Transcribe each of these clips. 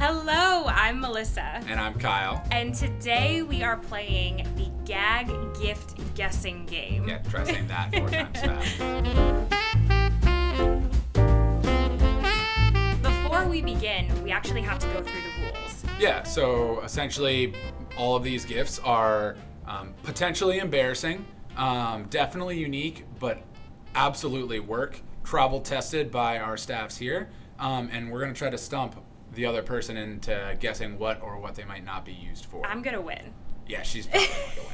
Hello, I'm Melissa. And I'm Kyle. And today we are playing the gag gift guessing game. Yeah, try saying that four times fast. Before we begin, we actually have to go through the rules. Yeah, so essentially, all of these gifts are um, potentially embarrassing, um, definitely unique, but absolutely work. Travel tested by our staffs here, um, and we're gonna try to stump the other person into guessing what or what they might not be used for. I'm gonna win. yeah, she's probably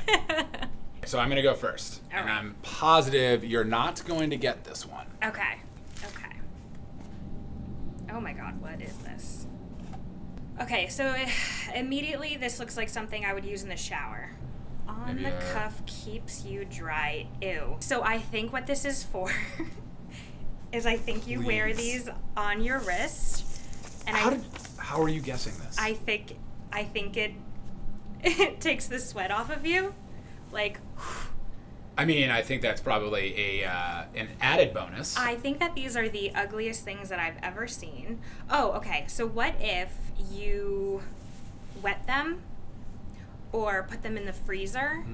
going to win. So I'm gonna go first, All and right. I'm positive you're not going to get this one. Okay. Okay. Oh my god, what is this? Okay, so immediately this looks like something I would use in the shower. On Maybe the a- cuff keeps you dry. Ew. So I think what this is for is I think you wear these on your wrist. And How I did? How are you guessing this? I think I think it it takes the sweat off of you. Like I mean, I think that's probably a uh, an added bonus. I think that these are the ugliest things that I've ever seen. Oh, okay. So what if you wet them or put them in the freezer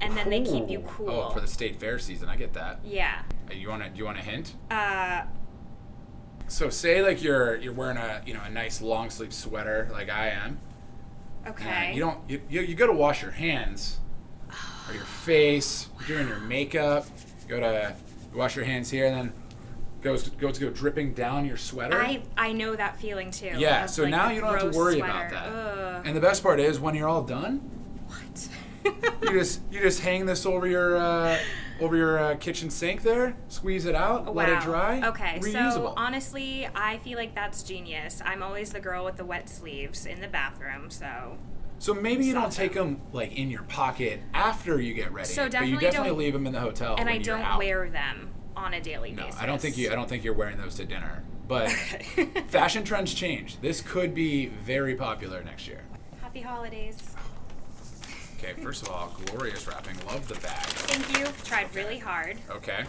and then they keep you cool? Oh, for the state fair season, I get that. yeah. Uh, You want to? Do you want a hint? Uh, So say like you're you're wearing a you know a nice long sleeve sweater like I am. okay. You don't you you, you got to wash your hands or your face. You're doing your makeup. You go to wash your hands here and then goes goes to go dripping down your sweater. I I know that feeling too. yeah. So like, now you don't have to worry sweater. about that. Ugh. And the best part is when you're all done, what? you just you just hang this over your uh, over your uh, kitchen sink there, squeeze it out, let it Wow. dry. Okay, so reusable. honestly, I feel like that's genius. I'm always the girl with the wet sleeves in the bathroom, so so maybe you don't take them like in your pocket after you get ready, So but definitely you definitely don't- leave them in the hotel. and I don't out. wear them on a daily No, basis. I don't think you. I don't think you're wearing those to dinner. But fashion trends change. This could be very popular next year. Happy holidays. Okay, first of all, glorious wrapping. Love the bag. Thank you. Tried really hard. Okay.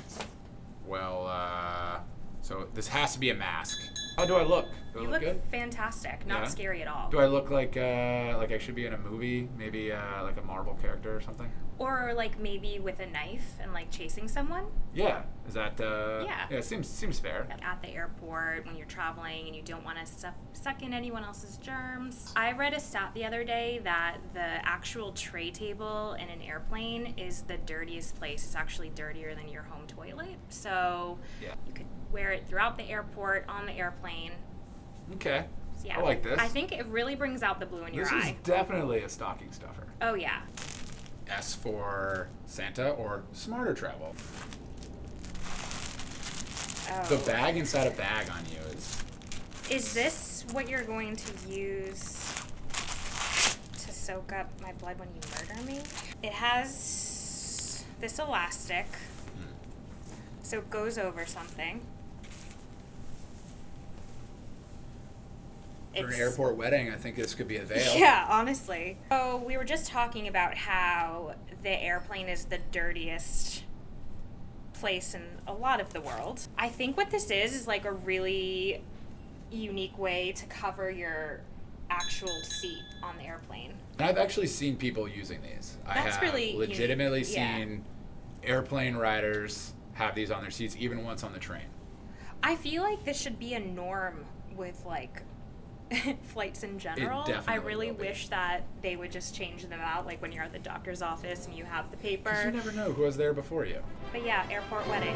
Well, uh, so this has to be a mask. How do I look? Do I You look fantastic. Not Yeah? scary at all. Do I look like uh, like I should be in a movie? Maybe uh, like a Marvel character or something? Or like maybe with a knife and like chasing someone. Yeah. Is that? Uh, Yeah. Yeah. Seems seems fair. At the airport when you're traveling and you don't want to suck, suck in anyone else's germs. I read a stat the other day that the actual tray table in an airplane is the dirtiest place. It's actually dirtier than your home toilet. So Yeah. you could wear it throughout the airport, on the airplane. Okay. Yeah. I like this. I think it really brings out the blue in your eye. This is definitely a stocking stuffer. Oh yeah. S for Santa or smarter travel. Oh. The bag inside a bag on you is. Is this what you're going to use to soak up my blood when you murder me? It has this elastic, hmm. so it goes over something. For an airport wedding, I think this could be a veil. Yeah, honestly. So we were just talking about how the airplane is the dirtiest place in a lot of the world. I think what this is is like a really unique way to cover your actual seat on the airplane. And I've actually seen people using these. I That's have really unique. legitimately Yeah. seen airplane riders have these on their seats, even once on the train. I feel like this should be a norm with like flights in general. I really wish that they would just change them out like when you're at the doctor's office and you have the paper. you never know who was there before you. But yeah, airport wedding.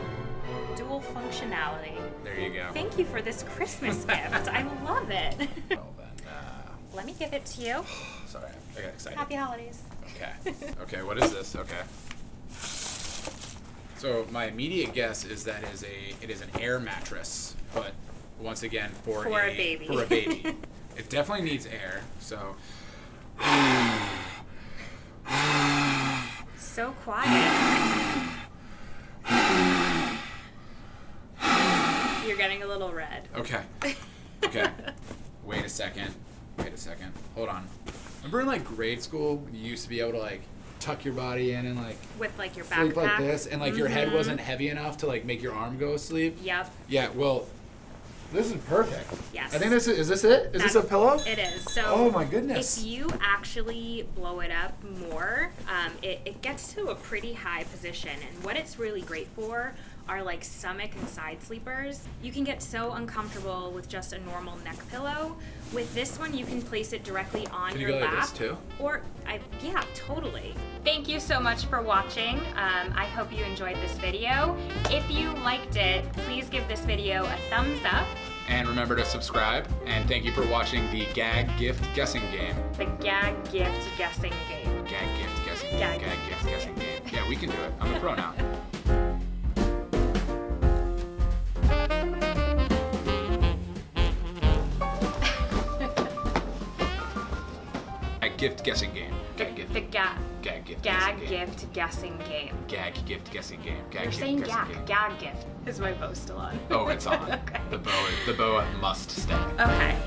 Dual functionality. There you go. Thank you for this Christmas gift. I love it. Well then, uh, Let me give it to you. sorry, I got excited. Happy holidays. Okay. Okay, what is this? Okay. So my immediate guess is that is a it is an air mattress, but once again for, For a baby. For a baby. It definitely needs air. So So quiet. You're getting a little red. okay. Okay. Wait a second. Wait a second. Hold on. Remember in like grade school, you used to be able to like tuck your body in and like With like your backpack. sleep like this, and like your head Mhm. wasn't heavy enough to like make your arm go asleep. Yep. Yeah, well, This is perfect. Yes. I think this is, is this it? Is this a pillow? It is. So. Oh my goodness. If you actually blow it up more, um, it, it gets to a pretty high position. And what it's really great for are like stomach and side sleepers. You can get so uncomfortable with just a normal neck pillow. With this one, you can place it directly on Can you your go like this too? Or, I, yeah, totally. Thank you so much for watching. Um, I hope you enjoyed this video. If you liked it, please give this video a thumbs up. And remember to subscribe. And thank you for watching the gag gift guessing game. The gag gift guessing game. Gag gift guessing game. Gag Gag, gift gift guessing game. Yeah, we can do it. I'm a pro now. Gag gift guessing game. Gag gift. The gag Gag gift gag guessing game. gift guessing game. Gag gift guessing game. Gag You're gift saying guessing gag. game. Gag gift. Is my bow still on? Oh, it's on. okay. The bow. The bow must stay. Okay.